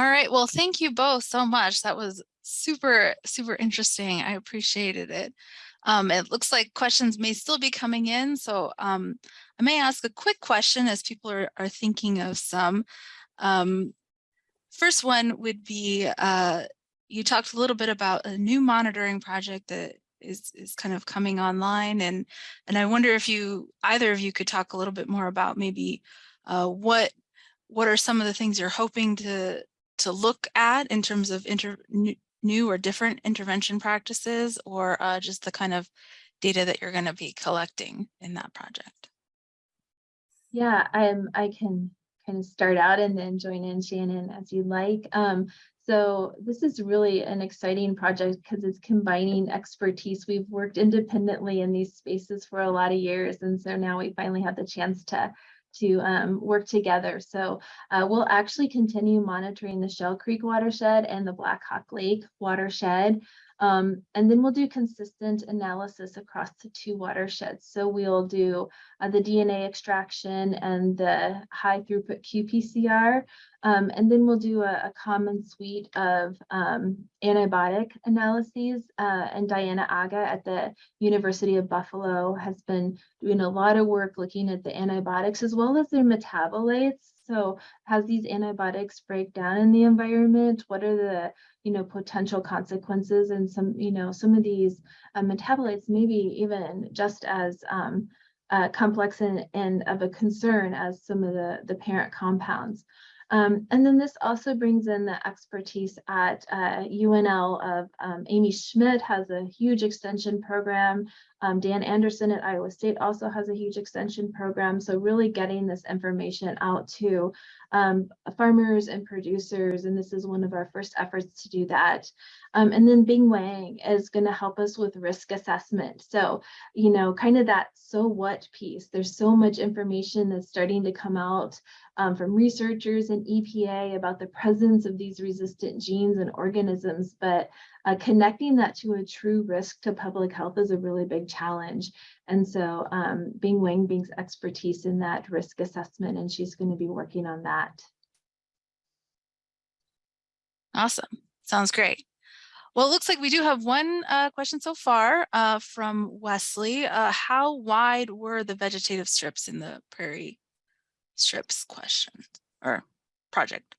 All right. Well, thank you both so much. That was super, super interesting. I appreciated it. Um, it looks like questions may still be coming in, so um, I may ask a quick question as people are, are thinking of some. Um, first one would be, uh, you talked a little bit about a new monitoring project that is, is kind of coming online, and, and I wonder if you, either of you could talk a little bit more about maybe uh, what what are some of the things you're hoping to to look at in terms of new or different intervention practices or uh, just the kind of data that you're going to be collecting in that project? Yeah, um, I can kind of start out and then join in Shannon as you like. Um, so this is really an exciting project because it's combining expertise. We've worked independently in these spaces for a lot of years. And so now we finally have the chance to to um, work together. So uh, we'll actually continue monitoring the Shell Creek watershed and the Black Hawk Lake watershed. Um, and then we'll do consistent analysis across the two watersheds. So we'll do uh, the DNA extraction and the high throughput qPCR. Um, and then we'll do a, a common suite of um, antibiotic analyses. Uh, and Diana Aga at the University of Buffalo has been doing a lot of work looking at the antibiotics as well as their metabolites. So how these antibiotics break down in the environment? What are the you know potential consequences and some you know some of these uh, metabolites maybe even just as um, uh, complex and, and of a concern as some of the the parent compounds. Um, and then this also brings in the expertise at uh, UNL of um, Amy Schmidt has a huge extension program. Um, Dan Anderson at Iowa State also has a huge extension program. So really getting this information out to um, farmers and producers. And this is one of our first efforts to do that. Um, and then Bing Wang is going to help us with risk assessment. So, you know, kind of that so what piece. There's so much information that's starting to come out um, from researchers and EPA about the presence of these resistant genes and organisms, but uh, connecting that to a true risk to public health is a really big challenge. And so um, Bing Wang brings expertise in that risk assessment, and she's going to be working on that. Awesome. Sounds great. Well, it looks like we do have one uh, question so far uh, from Wesley. Uh, how wide were the vegetative strips in the prairie strips question or project?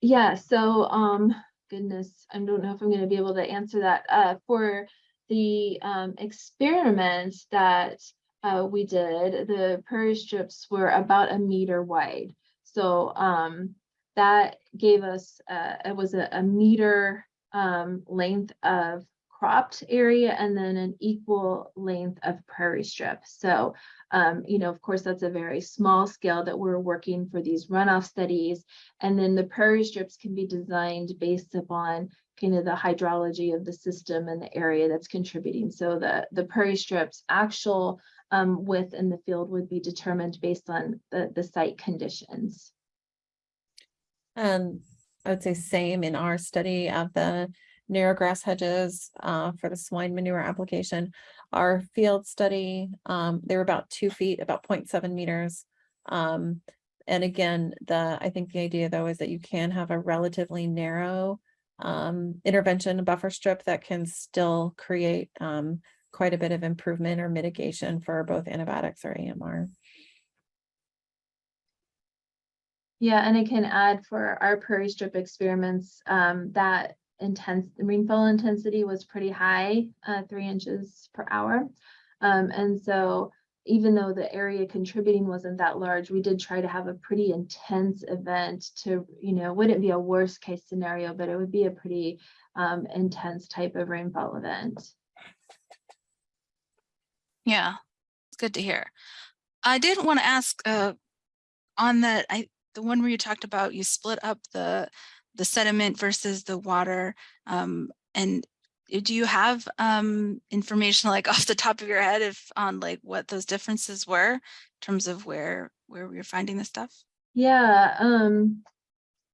Yeah, so um, goodness, I don't know if I'm going to be able to answer that. Uh, for the um, experiment that uh, we did, the prairie strips were about a meter wide. So um, that gave us, uh, it was a, a meter um, length of cropped area and then an equal length of prairie strip. So, um, you know, of course, that's a very small scale that we're working for these runoff studies. And then the prairie strips can be designed based upon kind of the hydrology of the system and the area that's contributing. So the, the prairie strips actual um, width in the field would be determined based on the, the site conditions. And I would say same in our study of the narrow grass hedges uh, for the swine manure application. Our field study, um, they were about two feet, about 0.7 meters. Um, and again, the I think the idea though is that you can have a relatively narrow um, intervention buffer strip that can still create um, quite a bit of improvement or mitigation for both antibiotics or AMR. Yeah, and I can add for our prairie strip experiments um, that intense rainfall intensity was pretty high, uh, three inches per hour. Um, and so even though the area contributing wasn't that large, we did try to have a pretty intense event to, you know, wouldn't be a worst case scenario, but it would be a pretty um, intense type of rainfall event. Yeah, it's good to hear. I did want to ask uh, on that, I the one where you talked about you split up the the sediment versus the water um, and do you have um, information like off the top of your head if on like what those differences were in terms of where where we are finding the stuff? Yeah um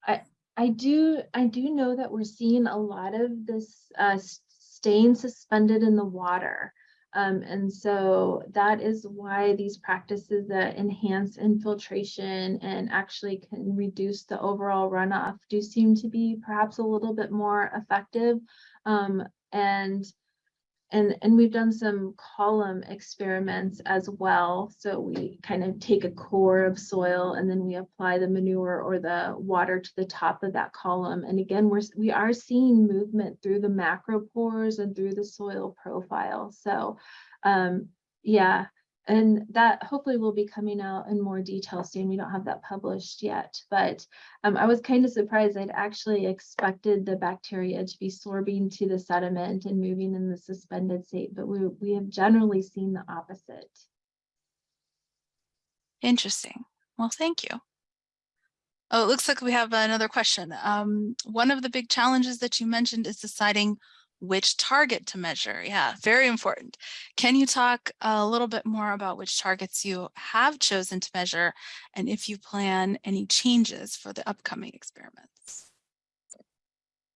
i i do i do know that we're seeing a lot of this uh, staying suspended in the water Um, and so that is why these practices that enhance infiltration and actually can reduce the overall runoff do seem to be perhaps a little bit more effective. Um, and and, and we've done some column experiments as well. So we kind of take a core of soil and then we apply the manure or the water to the top of that column. And again, we're, we are seeing movement through the macropores and through the soil profile. So um, yeah, and that hopefully will be coming out in more detail soon. We don't have that published yet, but um, I was kind of surprised. I'd actually expected the bacteria to be sorbing to the sediment and moving in the suspended state, but we, we have generally seen the opposite. Interesting. Well, thank you. Oh, it looks like we have another question. Um, one of the big challenges that you mentioned is deciding which target to measure. Yeah, very important. Can you talk a little bit more about which targets you have chosen to measure and if you plan any changes for the upcoming experiments?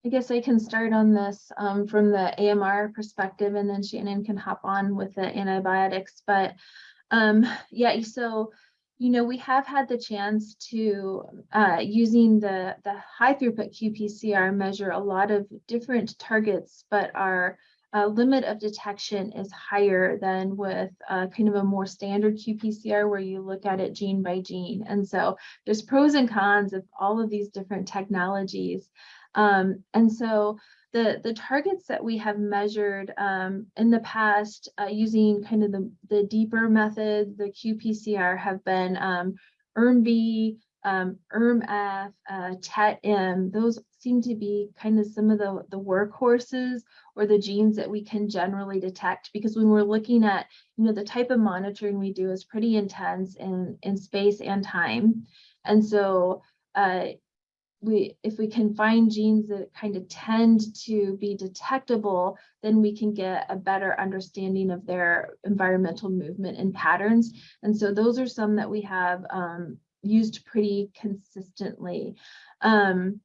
I guess I can start on this um, from the AMR perspective and then Shannon can hop on with the antibiotics. But um, yeah, so you know, we have had the chance to, uh, using the, the high throughput qPCR, measure a lot of different targets, but our uh, limit of detection is higher than with uh, kind of a more standard qPCR where you look at it gene by gene. And so there's pros and cons of all of these different technologies. Um, and so the, the targets that we have measured um, in the past uh, using kind of the, the deeper method, the qPCR have been um, ERM-B, um, ERM-F, uh, TET-M. Those seem to be kind of some of the, the workhorses or the genes that we can generally detect because when we're looking at, you know, the type of monitoring we do is pretty intense in, in space and time. And so uh, we if we can find genes that kind of tend to be detectable, then we can get a better understanding of their environmental movement and patterns. And so those are some that we have um, used pretty consistently. Um,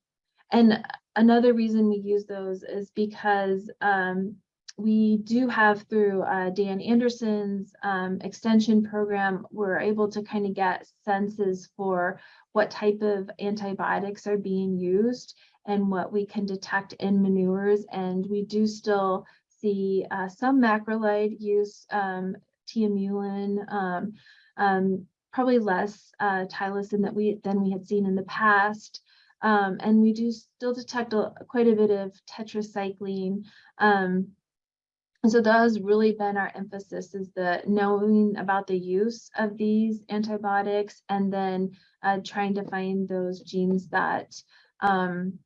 and another reason we use those is because um, we do have through uh, Dan Anderson's um, extension program, we're able to kind of get senses for what type of antibiotics are being used and what we can detect in manures. And we do still see uh, some macrolide use, um, tiamulin, um, um, probably less uh, tylosin that we than we had seen in the past. Um, and we do still detect a, quite a bit of tetracycline. And so that has really been our emphasis is the knowing about the use of these antibiotics and then uh, trying to find those genes that um,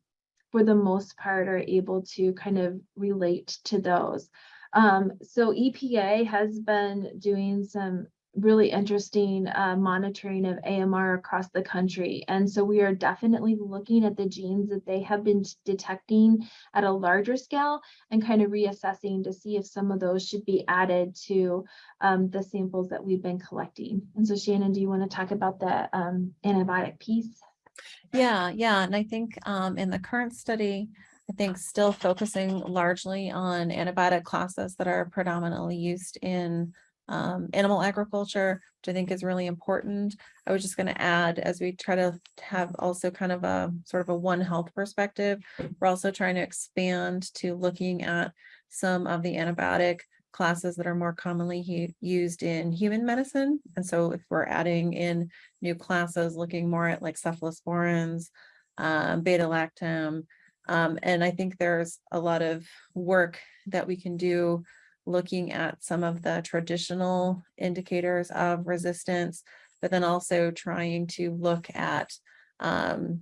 for the most part are able to kind of relate to those. Um, so EPA has been doing some really interesting uh, monitoring of AMR across the country. And so we are definitely looking at the genes that they have been detecting at a larger scale and kind of reassessing to see if some of those should be added to um, the samples that we've been collecting. And so Shannon, do you want to talk about the um, antibiotic piece? Yeah, yeah. And I think um, in the current study, I think still focusing largely on antibiotic classes that are predominantly used in um, animal agriculture, which I think is really important. I was just going to add, as we try to have also kind of a sort of a One Health perspective, we're also trying to expand to looking at some of the antibiotic classes that are more commonly used in human medicine. And so if we're adding in new classes, looking more at like cephalosporins, um, beta-lactam, um, and I think there's a lot of work that we can do looking at some of the traditional indicators of resistance, but then also trying to look at um,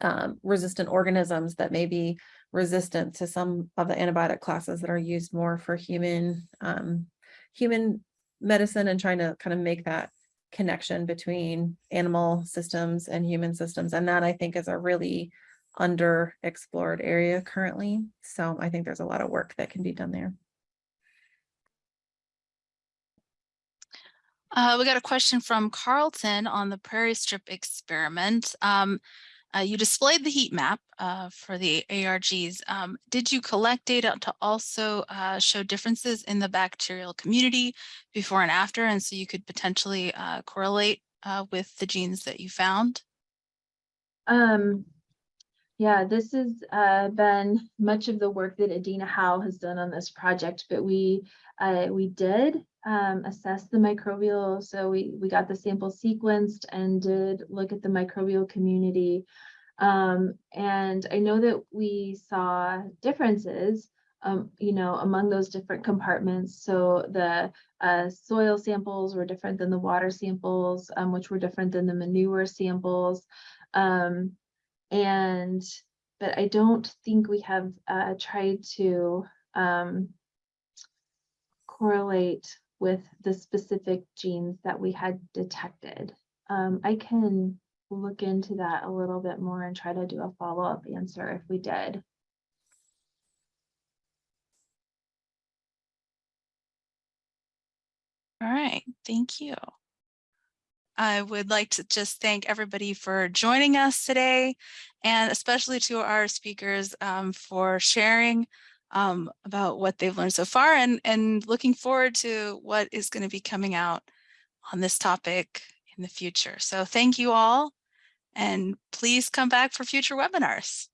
um, resistant organisms that may be resistant to some of the antibiotic classes that are used more for human um, human medicine and trying to kind of make that connection between animal systems and human systems. And that I think is a really underexplored area currently. So I think there's a lot of work that can be done there. Uh, we got a question from Carlton on the prairie strip experiment. Um, Uh, you displayed the heat map uh, for the ARGs. Um, did you collect data to also uh, show differences in the bacterial community before and after, and so you could potentially uh, correlate uh, with the genes that you found? Um, yeah, this has uh, been much of the work that Adina Howe has done on this project, but we we did um, assess the microbial. So we we got the sample sequenced and did look at the microbial community. Um, and I know that we saw differences, um, you know, among those different compartments. So the uh, soil samples were different than the water samples, um, which were different than the manure samples. Um, and, but I don't think we have uh, tried to um, correlate with the specific genes that we had detected. Um, I can look into that a little bit more and try to do a follow-up answer if we did. All right, thank you. I would like to just thank everybody for joining us today and especially to our speakers um, for sharing um, about what they've learned so far and, and looking forward to what is going to be coming out on this topic in the future. So thank you all and please come back for future webinars.